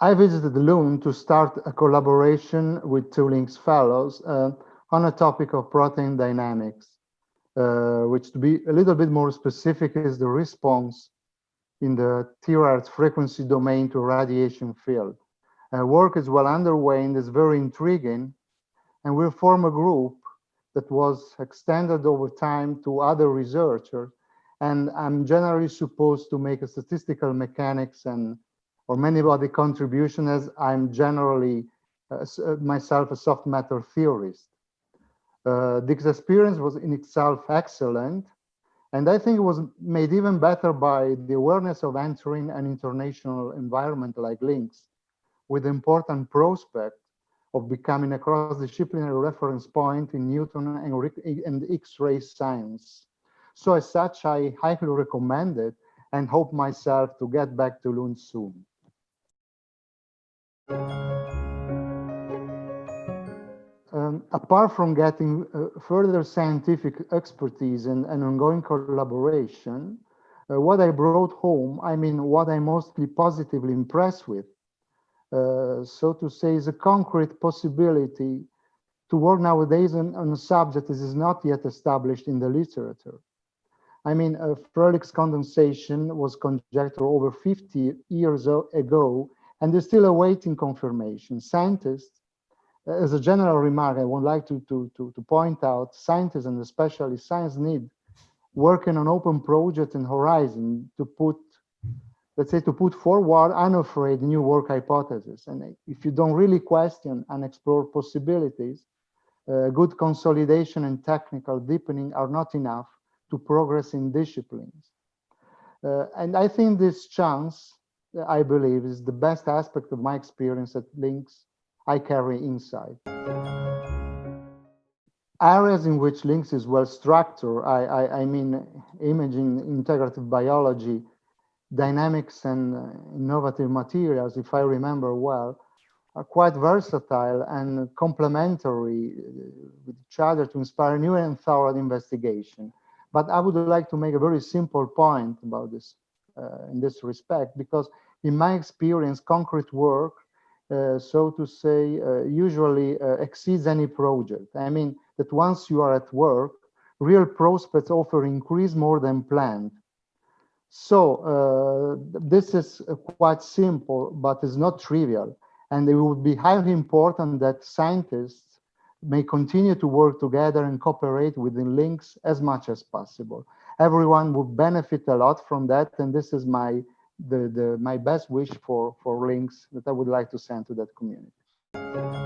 I visited Lund to start a collaboration with two LINXS fellows uh, on a topic of protein dynamics, uh, which to be a little bit more specific is the response in the terahertz frequency domain to radiation field. Uh, work is well underway and is very intriguing, and we'll form a group that was extended over time to other researchers. And I'm generally supposed to make a statistical mechanics and or many body contribution as I'm generally uh, uh, myself a soft matter theorist. Uh, this experience was in itself excellent. And I think it was made even better by the awareness of entering an international environment like LINXS with important prospect of becoming a cross-disciplinary reference point in neutron and, and X-ray science. So as such, I highly recommend it and hope myself to get back to Lund soon. Um, apart from getting uh, further scientific expertise and, and ongoing collaboration, uh, what I brought home, I mean, what I'm mostly positively impressed with, uh, so to say, is a concrete possibility to work nowadays on, on, a subject that is not yet established in the literature. I mean, uh, condensation was conjectured over 50 years ago and is still awaiting confirmation. Scientists, as a general remark, I would like to, to, to, to point out, scientists and especially science need working on open project and horizon to put let's say, to put forward unafraid new work hypotheses. And if you don't really question and explore possibilities, uh, good consolidation and technical deepening are not enough to progress in disciplines. Uh, and I think this chance, I believe, is the best aspect of my experience at LINXS I carry inside. Areas in which LINXS is well structured, I, I, I mean imaging, integrative biology, dynamics and uh, innovative materials, if I remember well, are quite versatile and complementary uh, with each other to inspire new and thorough investigation. But I would like to make a very simple point about this in this respect, because in my experience, concrete work, uh, so to say, uh, usually uh, exceeds any project. I mean that once you are at work, real prospects offer increase more than planned. So uh, this is quite simple, but it's not trivial. And it would be highly important that scientists may continue to work together and cooperate within LINXS as much as possible. Everyone would benefit a lot from that. And this is my the, the my best wish for, for LINXS that I would like to send to that community.